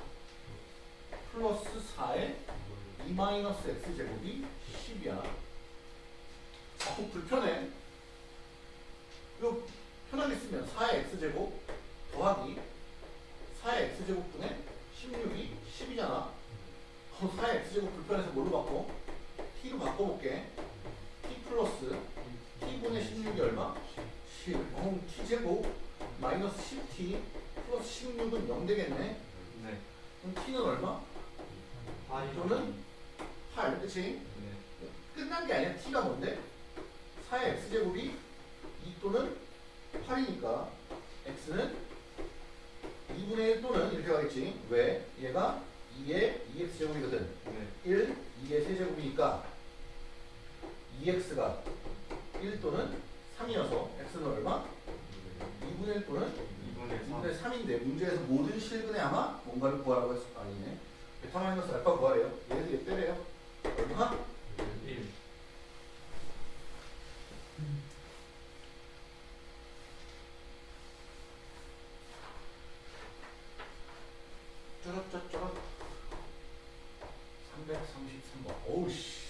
플러스 4의 2 마이너스 x제곱이 10이야 어 불편해 이거 편하게 쓰면 4의 x제곱 더하기 4의 x제곱분의 16이 10이잖아 어, 4의 x제곱 불편해서 뭘로 바꿔? t로 바꿔볼게 t 플러스 t분의 16이 얼마? 10 어, t제곱 마이너스 10t 플러스 16은 0 되겠네 네. 그럼 t는 얼마? 또는 8 그치? 네. 끝난 게 아니야 t가 뭔데? 4의 x제곱이 2 또는 8이니까 x는 2분의 1 또는 이렇게 가겠지 왜? 얘가 2의 2x제곱이거든 네. 1, 2의 세제곱이니까 2x가 1 또는 3이어서 x는 얼마? 2분의 1 또는 2분의 3. 2분의 3인데 문제에서 모든 실근에 아마 뭔가를 구하라고 했을 거 아니네 베타 마이너스 알파 구하래요 얘를 얘 빼래요 얼마? 1. 쩌럿쩌럿 333번 어우씨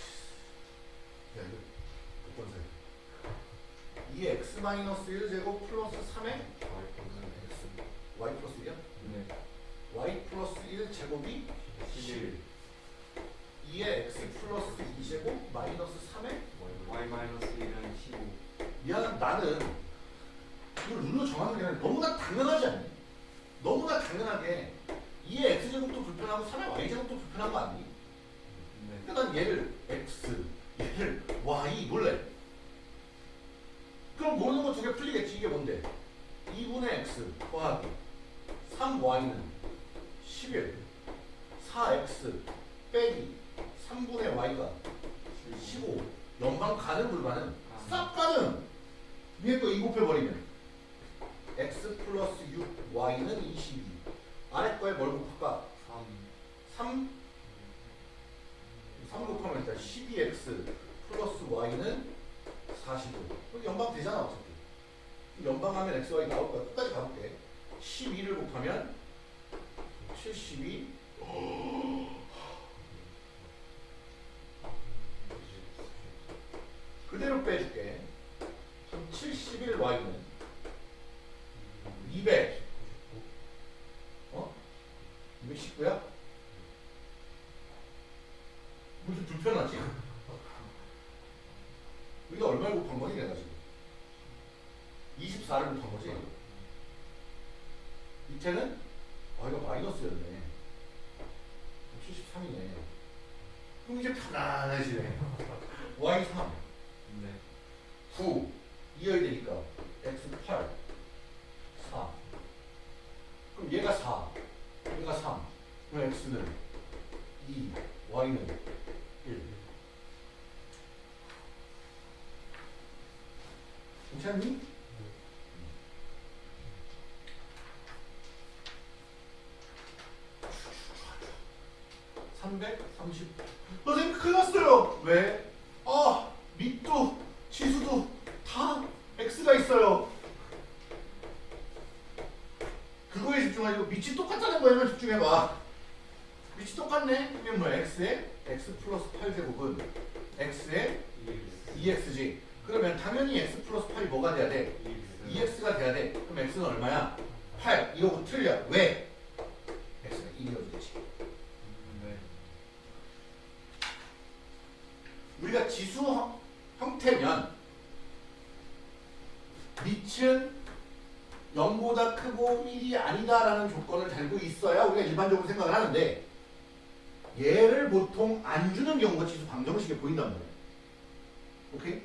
야 이거 몇번 세? 2x 마이너스 1제곱 플러스 3의 x y 플러스 1이야? 네. y 플러스 1제곱이 11 2의 x 플러스 2제곱 마이너스 3의 y 마이너스 1은 15. 미안 나는 이걸 룰로 정하는 게 아니라 너무나 당연하지 않니? 너무나 당연하게 2의 x제곱도 불편하고 3의 y제곱도 불편한 거 아니? 네. 그러니까 난 얘를 x, 얘를 y 몰래. 그럼 모르는 거 두 개 풀리겠지. 이게 뭔데? 2분의 x 더하기 3y는 11, 4x 빼기 3분의 y가 15. 연방 가능 불가능? 싹 가능. 위에 거 2 곱해버리면 x 플러스 6 y는 22. 아래 거에 뭘 곱할까? 3. 3 3 곱하면 일단 12x 플러스 y는 45. 그럼 연방 되잖아 어차피. 연방하면 x, y 나올 거야. 끝까지 가볼게. 12를 곱하면 72. 그대로 빼줄게. 그럼 71y는 200. 어? 219야? 무슨 불편하지? 우리가 얼마를 곱한 거지 내가 지금 24를 곱한 거지 밑에는 아 이거 마이너스였네 73이네 그럼 이제 편안해지네 [LAUGHS] y3 네. 9 이어야 되니까 x 8 4 그럼 얘가 4 얘가 3 그럼 x는 2 y는 1 괜찮니? (330) 선생님 큰일 났어요 왜? 아 밑도 지수도 다 x가 있어요 그거에 집중하고 밑이 똑같다는 거에만 집중해봐 밑이 똑같네 그러면 뭐야 x에 x 플러스 8제곱은 x에 2x지 그러면 당연히 x 플러스 8이 뭐가 돼야 돼? 2x가 돼야 돼 그럼 x는 얼마야? 8 이거고 틀려 왜? x가 1이어도 되지 네. 우리가 지수 형- 형태면 밑은 0보다 크고 1이 아니다라는 조건을 달고 있어야 우리가 일반적으로 생각을 하는데 얘를 보통 안 주는 경우가 지수 방정식에 보인단 말이에요. 오케이?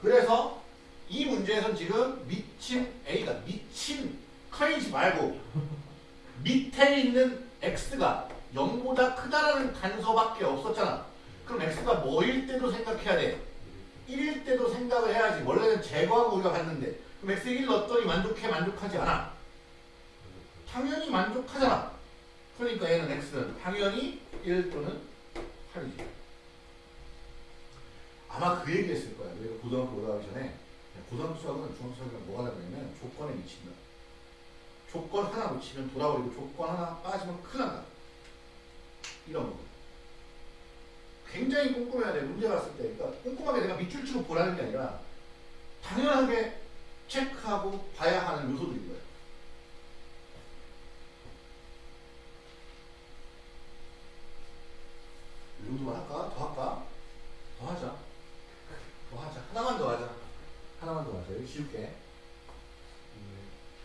그래서 이 문제에선 지금 미친 A가 미친 커이지 말고 밑에 있는 X가 0보다 크다라는 단서밖에 없었잖아. 그럼 X가 뭐일 때도 생각해야 돼. 1일 때도 생각을 해야지. 원래는 제거하고 우리가 봤는데 그럼 X에 1 넣었더니 만족해 만족하지 않아. 당연히 만족하잖아. 그러니까 얘는 X는 당연히 1 또는 8이지. 아마 그 얘기 했을 거야. 우리가 고등학교 수학은 중학교 수학이랑 뭐가 다르냐면 조건에 미친다. 조건 하나 놓치면 돌아버리고 조건 하나 빠지면 큰일 난다. 이런 거. 굉장히 꼼꼼해야 돼. 문제 갔을 때. 그러니까 꼼꼼하게 내가 밑줄 치고 보라는 게 아니라 당연하게 체크하고 봐야 하는 요소들인 거예요. 이 할까? 더 할까? 더 하자. 더 하자. 하나만 더 하자. 하나만 더 하자. 여기 쉬울게. 네.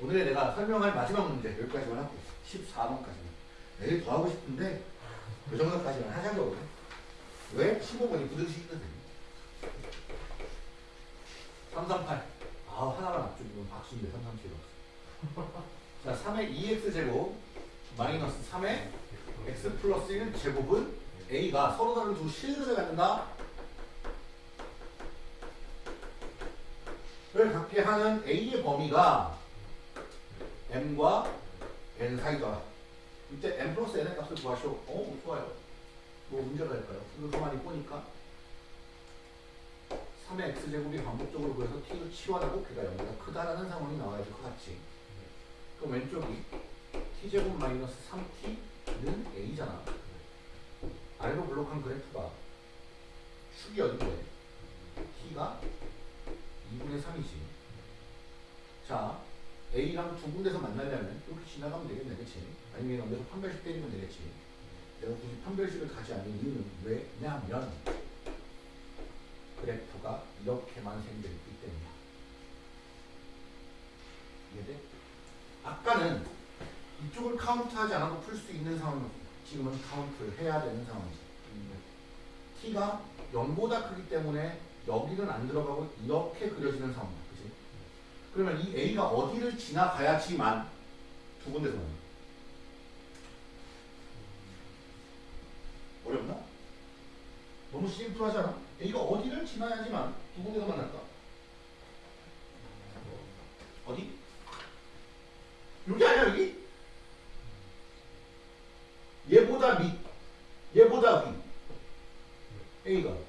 오늘 내가 설명할 마지막 문제 여기까지만 할게 14번까지만 내일 더 하고 싶은데 그 정도까지만 하자고 왜? 15번이 부등식이거든 338 아 하나만 앞쪽이면 박수인데 337번 [LAUGHS] 자 3의 2x제곱 마이너스 3의 x 플러스 1 제곱은 a가 서로 다른 두 실근을 갖는다 를 갖게 하는 a의 범위가 m과 n 사이다. 이때 m 플러스 n의 값을 구하시오. 어, 좋아요. 뭐 문제가 될까요? 이거 가만히 보니까 3의 x제곱이 반복적으로 구해서 t를 치환하고 그가 0보다 크다라는 상황이 나와야 될것 같지. 그럼 왼쪽이 t제곱 마이너스 3t는 a잖아. 아래로 블록한 그래프가 축이 어딘데? t가 2분의 3이지. 자, A랑 두 군데서 만나려면 이렇게 지나가면 되겠네, 그치? 아니면 여기서 판별식 때리면 되겠지. 내가 굳이 판별식을 가지 않는 이유는 왜냐면 그래프가 이렇게만 생겼기 때문이야. 이해돼? 아까는 이쪽을 카운트하지 않아도 풀 수 있는 상황이었어. 지금은 카운트를 해야 되는 상황이지. t가 0보다 크기 때문에 여기는 안 들어가고 이렇게 그려지는 상황이야. 그치? 그러면 이 A가 어디를 지나가야지만 두 군데서 만나. 어렵나? 너무 심플하지 않아? A가 어디를 지나야지만 두 군데서 만날까? 어디? 여기 아니야 여기? 얘보다 밑 얘보다 위 A가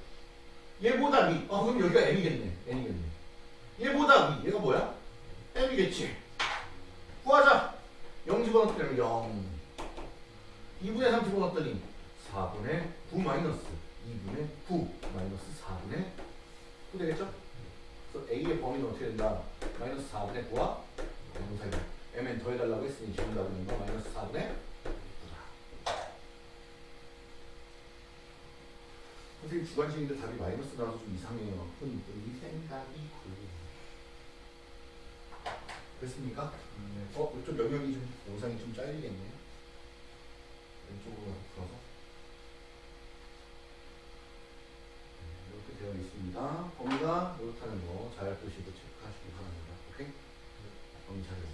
얘보다 위. 어, 그럼 여기가 M이겠네. N이겠네. 얘보다 위. 얘가 뭐야? M이겠지. 구하자. 0 집어넣으면 0 2분의 3 집어넣었더니 4분의 9 마이너스 2분의 9 마이너스 4분의 9 되겠죠? 그래서 A의 범위는 어떻게 된다? 마이너스 4분의 9와 0 사이 M엔 더해달라고 했으니 거 마이너스 4분의 9다 선생님 주관식인데 답이 마이너스 나와서 좀 이상해요 흔히 생각이고 됐습니까? 네. 어? 이쪽 영역이 좀 영상이 좀 잘리겠네 왼쪽으로 풀어서 네, 이렇게 되어 있습니다 범위가 이렇다는 거 잘 보시고 체크하시기 바랍니다 오케이? 범위 찾아주세요